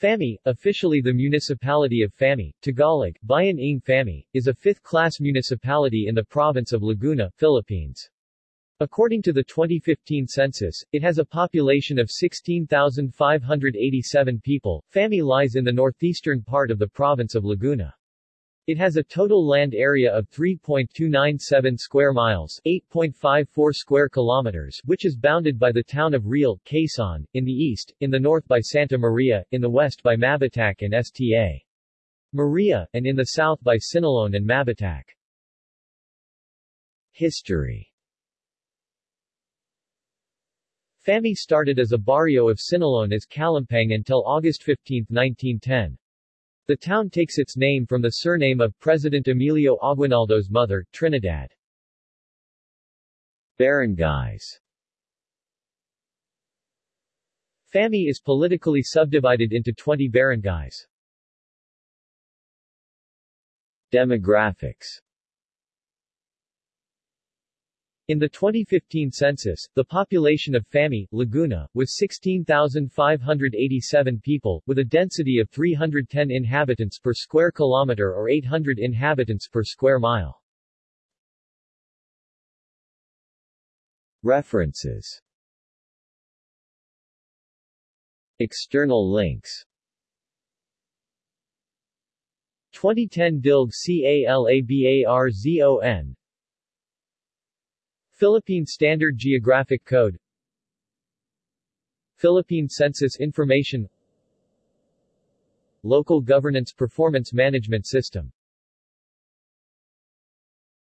Famy, officially the municipality of Famy, Tagalog, Bayan ng Famy, is a fifth-class municipality in the province of Laguna, Philippines. According to the 2015 census, it has a population of 16,587 people. Famy lies in the northeastern part of the province of Laguna. It has a total land area of 3.297 square miles 8.54 square kilometers which is bounded by the town of Real, Quezon, in the east, in the north by Santa Maria, in the west by Mabitac and Sta. Maria, and in the south by Siniloan and Mabitac. History Famy started as a barrio of Siniloan as Kalampang until August 15, 1910. The town takes its name from the surname of President Emilio Aguinaldo's mother, Trinidad. Barangays Famy is politically subdivided into 20 barangays. Demographics in the 2015 census, the population of Famy, Laguna, was 16,587 people, with a density of 310 inhabitants per square kilometer or 800 inhabitants per square mile. References. External links. 2010 DILG CALABARZON Philippine Standard Geographic Code. Philippine Census Information. Local Governance Performance Management System